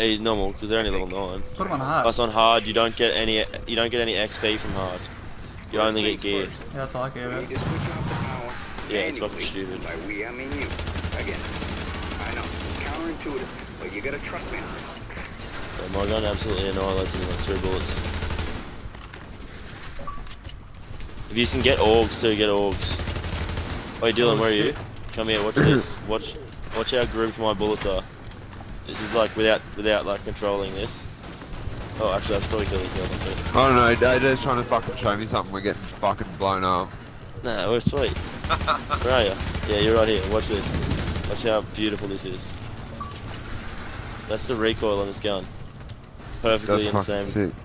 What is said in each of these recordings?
Eh, normal, because they're only level nine. Put them on hard. Plus on hard, you don't get any you don't get any XP from hard. You only get gear. Yeah, that's all I care We about. need to switch off the power Yeah, it's fucking manually. stupid. By we, I mean you. Again, I know, it's counterintuitive, but you gotta trust me on this. So my gun absolutely annihilates him in like two bullets. If you can get orgs too, get orgs. Wait, Dylan, Oh, where are you? Come here, watch this. Watch, watch how grouped my bullets are. This is like without, without like controlling this. Oh, actually, that's probably killing the other too. I don't know, Dado's trying to fucking show me something, we're getting fucking blown up. Nah, we're sweet. Where are you? Yeah, you're right here. Watch this. Watch how beautiful this is. That's the recoil on this gun. Perfectly insane. That's in the fucking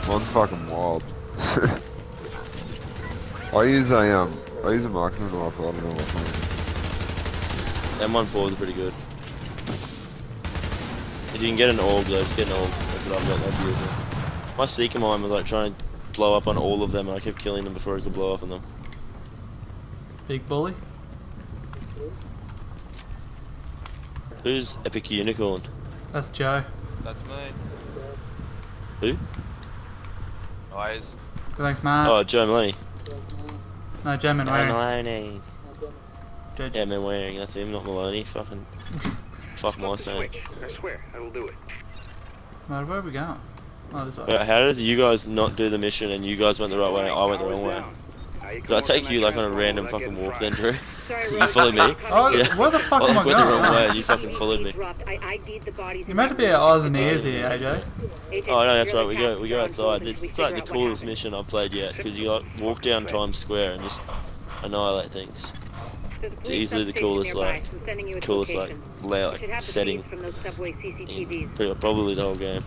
sick. One's fucking wild. I use a um, I use a marksman rifle. I don't know what one. M14 is pretty good. If you can get an orb though, just get an orb. That's what I've got. That's beautiful. My Seeker mine was like trying to blow up on all of them, and I kept killing them before I could blow up on them. Big bully. Who's Epic Unicorn? That's Joe. That's me. Who? Eyes. Thanks, man. oh, Joe Maloney. No, Joe Joe Manwaring. Maloney. Joe- Yeah, Manwaring. That's him, not Maloney. Fucking. Fuck my Flip the saying. switch. I swear, I will do it. Right, where are we going? Oh, this way. But how does you guys not do the mission and you guys went the right way? I went the wrong way. Did I take you like on a random fucking walk then, Drew? You followed me. Oh, Yeah. where the fuck Well, am I I went the wrong going? way and you fucking followed me. You're meant to be at eyes and ears here, AJ. Oh no, that's right. We go we go outside. It's, it's like the coolest mission I've played yet because you like walk down Times Square and just annihilate things. It's easily the coolest, like, Coolest like layout like, setting from those subway in CCTVs. probably the whole game.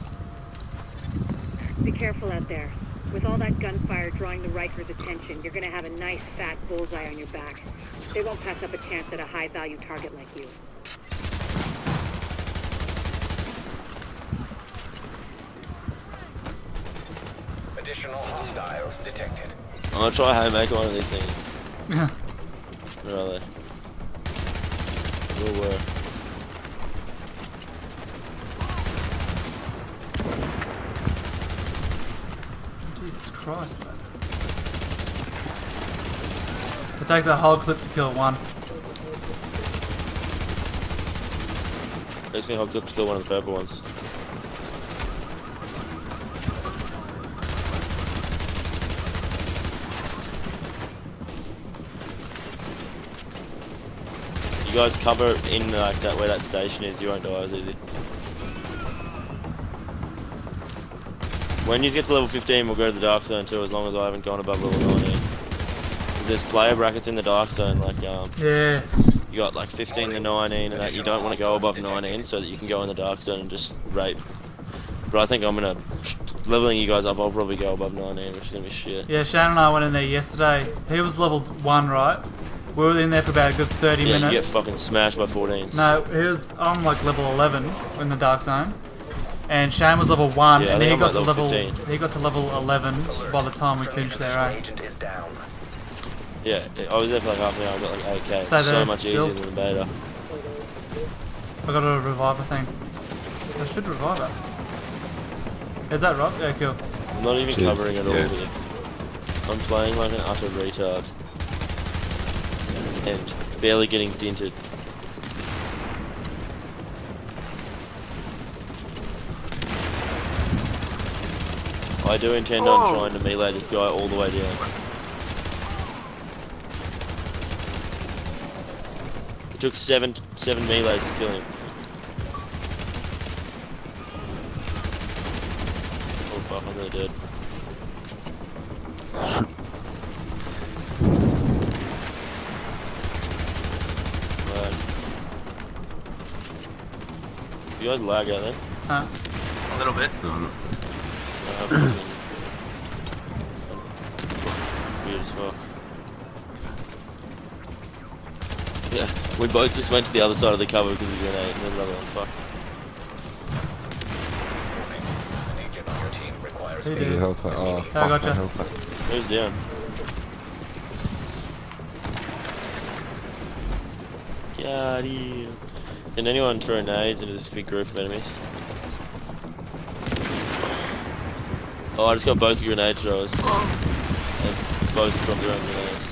Be careful out there. With all that gunfire drawing the Rikers' attention, you're gonna have a nice fat bullseye on your back. They won't pass up a chance at a high-value target like you. Additional hostiles detected. I'm gonna try and make one of these things. Where are they? Will work. Christ, man. It takes a whole clip to kill one. Makes me hooked up to kill one of the purple ones. You guys cover in like that where that station is, you won't die as easy. When you get to level 15, we'll go to the dark zone too, as long as I haven't gone above level 19. There's player brackets in the dark zone, like um, Yeah. you got like 15 to 19 and that you don't want to go above 19 so that you can go in the dark zone and just rape. But I think I'm gonna leveling you guys up. I'll probably go above 19, which is gonna be shit. Yeah, Shannon and I went in there yesterday. He was level 1, right? We were in there for about a good 30 Yeah, you get fucking smashed by 14s. No, he was on like level 11 in the dark zone. And Shane was level 1 Yeah, and he I'm got to level level 15. he got to level 11 by the time we finished there, divisional eh? agent is down. Yeah, I was there for like half an hour. I got like 8k. So much easier Bill. than the beta. I got a reviver thing. I should revive it. Is that right? Yeah, cool. I'm not even Jeez, covering at all yeah. here. I'm playing like an utter retard. And barely getting dented. I do intend on oh. trying to melee this guy all the way down. It took seven seven melees to kill him. Oh fuck, I'm really dead. Lag. You guys lag out there? Huh? A little bit. No, I'm fucking- Weird as fuck. Yeah, we both just went to the other side of the cover because of the grenade and then another one, fuck. Warning. An agent on your team requires Who There's did? a health pack. Oh, fuck, gotcha. health pack. Who's down? out here. Can anyone throw nades into this big group of enemies? Oh, I just got both grenade throwers. And both dropped their own grenades.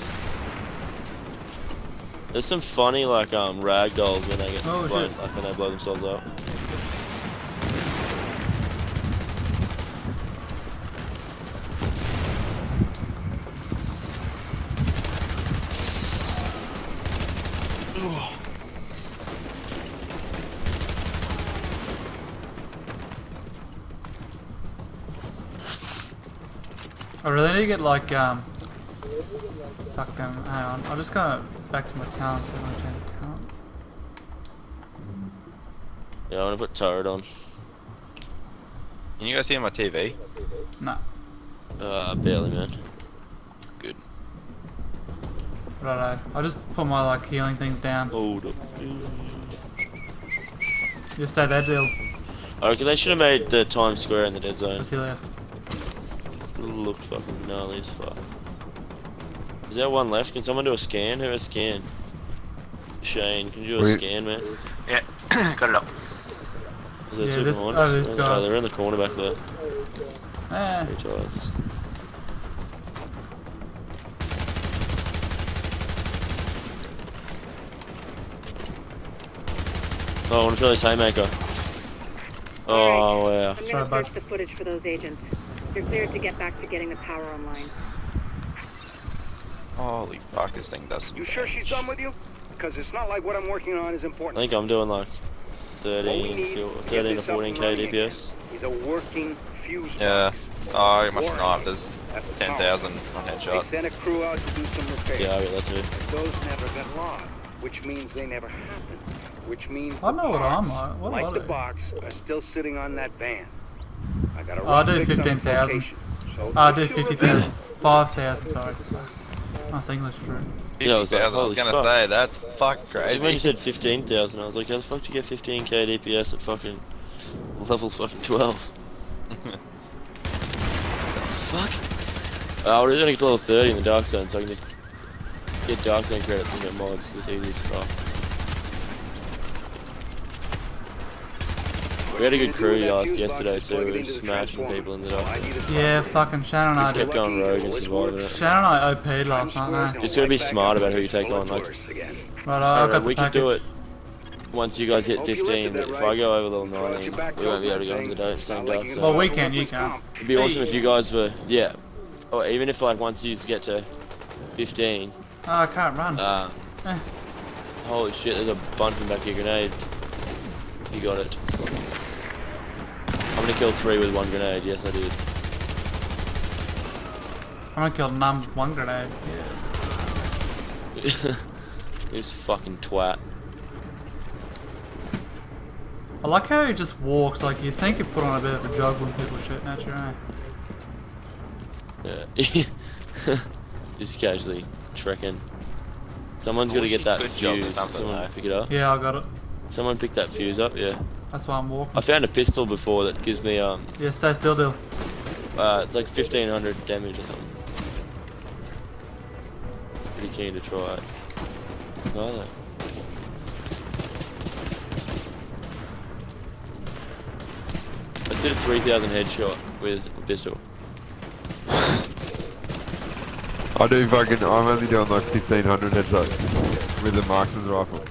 There's some funny like um rag dolls when they get Oh, blown, like when they blow themselves up. I really need to get like um. Fuck um. Hang on. I'll just go back to my town so I don't change the talent. Yeah, I'm gonna put turret on. Can you guys hear my TV? Nah. Uh, barely, man. Righto. I'll just put my like healing things down. Hold up. You stay there, deal. I reckon they should have made the Times Square in the dead zone. Let's heal you. Looked fucking gnarly as fuck. Is there one left? Can someone do a scan? Who has scan? Shane, can you do a Wait. scan, man? Yeah, got it up. Is there Yeah, two this- behind oh, us? these Oh, they're in the corner back there. Eh. Retards. Oh, I want to try this haymaker. Oh, wow. I'm gonna search the footage for those agents. You're cleared to get back to getting the power online. Holy fuck, this thing does some You sure she's done with you? Because it's not like what I'm working on is important. I think I'm doing like 13, need to 13 to 14k and running again DPS. Is a working fuse Yeah. Oh, I got my Warren, snipers. that's the 10,000 on headshot. They headshot. sent a crew out to do some repairs. Yeah, I get that too. But those never got logged, which means they never happened. Which means I the know what I'm like. What like are the box, are still sitting on that van. I got a Oh, I'll do fix on its 15,000. location, so I'll do you 50,000. reveal- 5,000, sorry. That's English true. Yeah, I was like, I was gonna fuck. say, that's fuck Even when you said 15,000, I was like, how the fuck do you get 15k DPS at fucking level fucking 12? fuck? Uh, we're gonna get to level 30 in the Dark Zone, so I can just get Dark Zone credits and get mods, because it's easy as fuck. We had a good crew last yesterday too, we were smashing people in the Dark Yeah, fucking Shannon and I Just kept going rogue and surviving it. Shannon and I OP'd last night, eh? Just gotta be smart about who you take on, like- Right, I got the we can do it once you guys hit 15, but if I go over level Brought 19, we won't be able to go into the thing. da- same like dark. Well, we can, you can't. It'd be awesome if you guys were, yeah. Or even if like once you get to 15, Oh, I can't run. uh, Eh. holy shit, there's a bunch in back of your grenade. You got it. I'm gonna kill three with one grenade, yes I did. I'm gonna kill none with one grenade. Yeah. this fucking twat. I like how he just walks, like you'd think he'd put on a bit of a jog when people shooting at you, eh? Yeah. Just casually trekking. Someone's I got to get that could jump or fuse. Someone though. pick it up. Yeah, I got it. Someone pick that fuse up, yeah. That's why I'm walking. I found a pistol before that gives me um Yeah, stay still, deal. uh it's like fifteen hundred damage or something. Pretty keen to try it. Try that. I did a three thousand headshot with a pistol. I do fucking, I'm only doing like 1500 headshots with the marksman's rifle.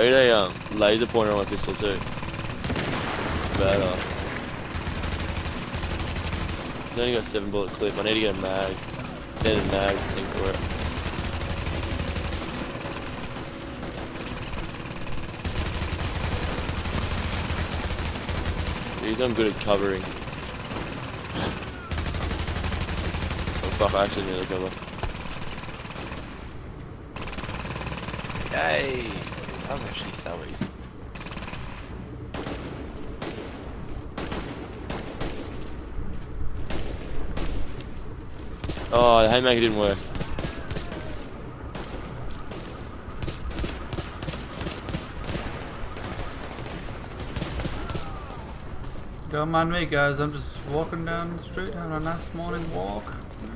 I got a um laser pointer on my pistol too. Badass. It's only got seven bullet clip. I need to get a mag. Extended mag thing for it. Jeez, I'm good at covering. Oh fuck, I actually nearly cover. Yay! Was actually so easy. Oh, the haymaker didn't work. Don't mind me guys, I'm just walking down the street having a nice morning walk.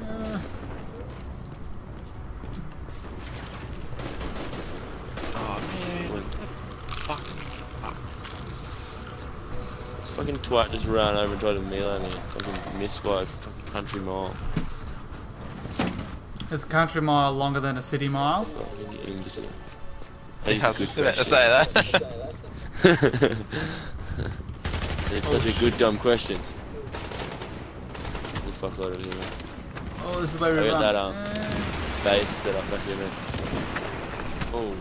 Yeah. Oh, oh feeling. Fuck. Fuck. This fucking twat just ran over and tried to melee me. Fucking missed by a country mile. Is a country mile longer than a city mile? Fucking imbecile. I was just about to say that. it's such a good dumb question. The fuck load of human. Oh, this is where we I got run. that, um, Eh. Base set up back here, man. Oh,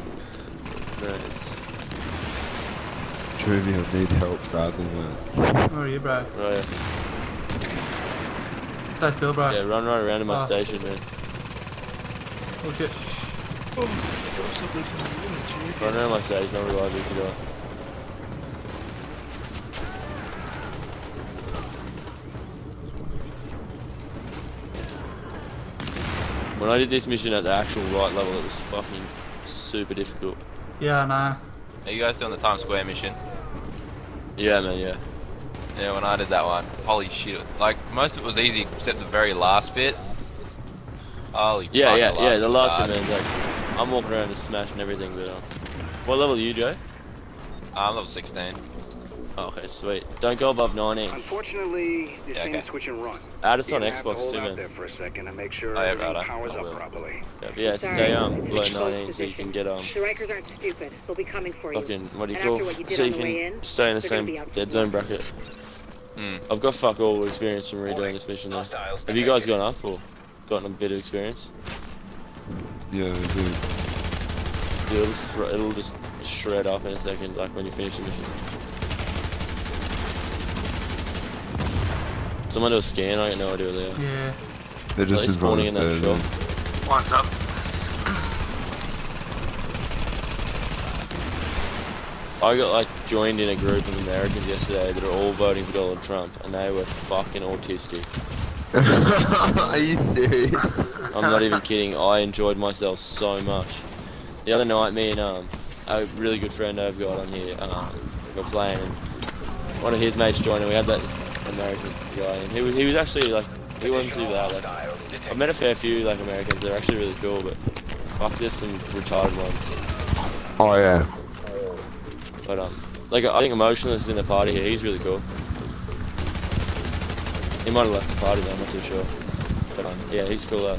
nice. Trivial need help badly, man. Where are you, bro? Right, Stay still, bro. yeah, run right around to my Oh. station, man. Oh shit. Run around my station, I'll revive you if you die. When I did this mission at the actual right level, it was fucking super difficult. Yeah, I know. Are you guys doing the Times Square mission? Yeah, man, yeah. Yeah, when I did that one, holy shit! Like most of it was easy except the very last bit. Holy Yeah, yeah, yeah, the last hard. one, man, like, I'm walking around just smashing everything, but, um, what level are you, Joe? I'm level 16. Oh, okay, sweet. Don't go above 19. Unfortunately, this Yeah, ain't okay. a switch and run. Add us You're on gonna have to Xbox hold too, out man. there for a second and make sure Oh, yeah, everything right, I- powers up will. properly. Yeah, but yeah, Sorry, stay um it's below a close 19 so you can get um The Rikers aren't stupid. They'll be coming for you. fucking what do you And call after you so you can in, stay in the same be out for dead zone bracket. Hmm. I've got fuck all experience from redoing this mission though. Have you guys detected. gone up or gotten a bit of experience? Yeah, dude. It'll just, it'll just shred off in a second, like when you finish the mission. Someone do a scan, I got no idea where they are. Yeah. They're just Like as spawning in that as shop. dead. What's up? I got like joined in a group of Americans yesterday that are all voting for Donald Trump, and they were fucking autistic. Are you serious? I'm not even kidding. I enjoyed myself so much. The other night, me and um, a really good friend I've got on here, um, we were playing, and one of his mates joined, and we had that American guy, and he was he was actually like he wasn't too bad. Like, I've met a fair few like Americans. They're actually really cool, but fuck, there's some retarded ones. oh yeah. But um, like I think Emotionless is in the party here. He's really cool. He might have left the party though. I'm not too sure. But um, yeah, he's cool. Though.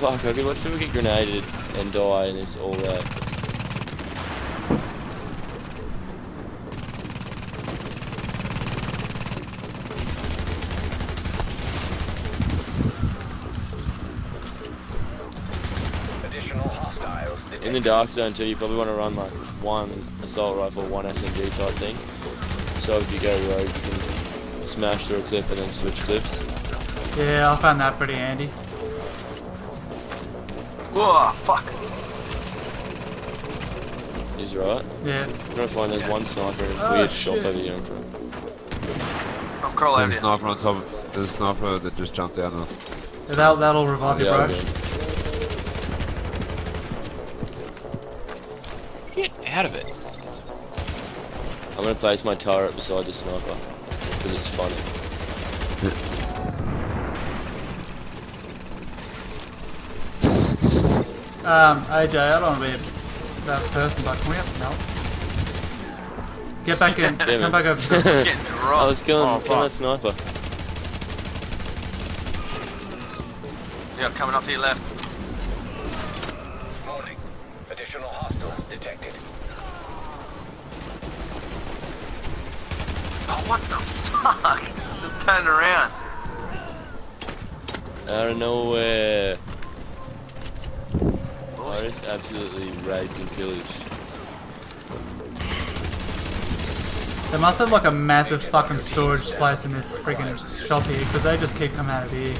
Fuck, I could watch people get grenaded and die and it's all that. Additional hostiles In the dark zone too, you probably want to run like one assault rifle, one SMG type thing. So if you go rogue, you can smash through a clip and then switch clips. Yeah, I found that pretty handy. Whoa, fuck. Is right. Yeah. You're gonna find there's one sniper in this Oh, weird shop over here in front. I'll crawl over There's a sniper on top of There's a sniper that just jumped out of yeah that'll, that'll revive you, bro. okay. Get out of it. I'm gonna place my turret beside the sniper because it's funny. Um, AJ, I don't want to be that person, but can we have some help? Get back in. Come back over. to Just the- getting I dropped. was killing, Oh, killing that fuck. sniper. Yeah, coming off to your left. Additional hostiles detected. Oh, what the fuck? Just turned around. Out of nowhere. I Bullshit. just absolutely raped and pillaged. They must have like a massive fucking storage place in this freaking shop here, because they just keep coming out of here.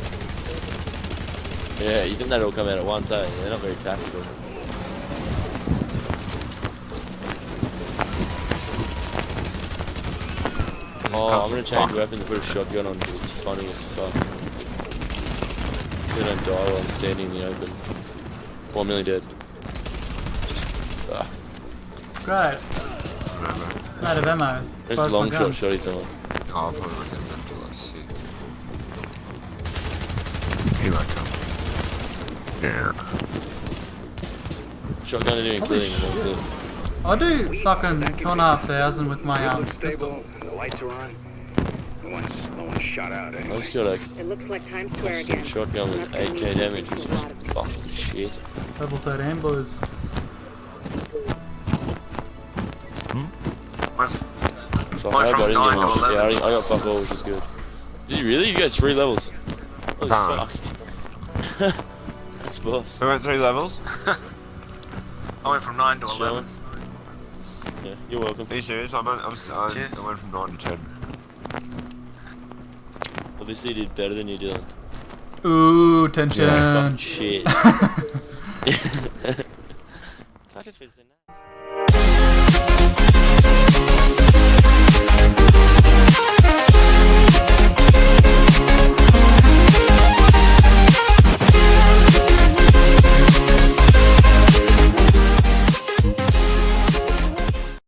Yeah, you think they'd all come out at once, eh? They're not very tactical. Oh, I'm gonna change weapons and put a shotgun on because it's funny as fuck. They don't die while I'm standing in the open. One million dead. Ah, Great. Remember? Out of ammo. there's Both long shot guns. shotty someone. Oh, I'll probably not get them until I see. He might come. Yeah. Shotgun and doing Holy killing. And all shit. that. I do fucking two and a half thousand with my um pistol. stable. The lights are on. No one's, no one's shot out I anyway. just got a It looks like Times Square again. shotgun with 8k damage, which is lot of people. fucking shit. Level 13 boys. Fuck, Went I, from hope I didn't nine get to much. Yeah, I, I got fuck all, which is good. Did you really? You got three levels. Holy Nah. fuck. That's boss. I went three levels. I went from 9 to 11. Yeah, you're welcome. Are you serious? I'm, I'm, I'm, Cheers. I went from 9 to 10. Obviously you did better than you did. Ooh, tension. Yeah, shit.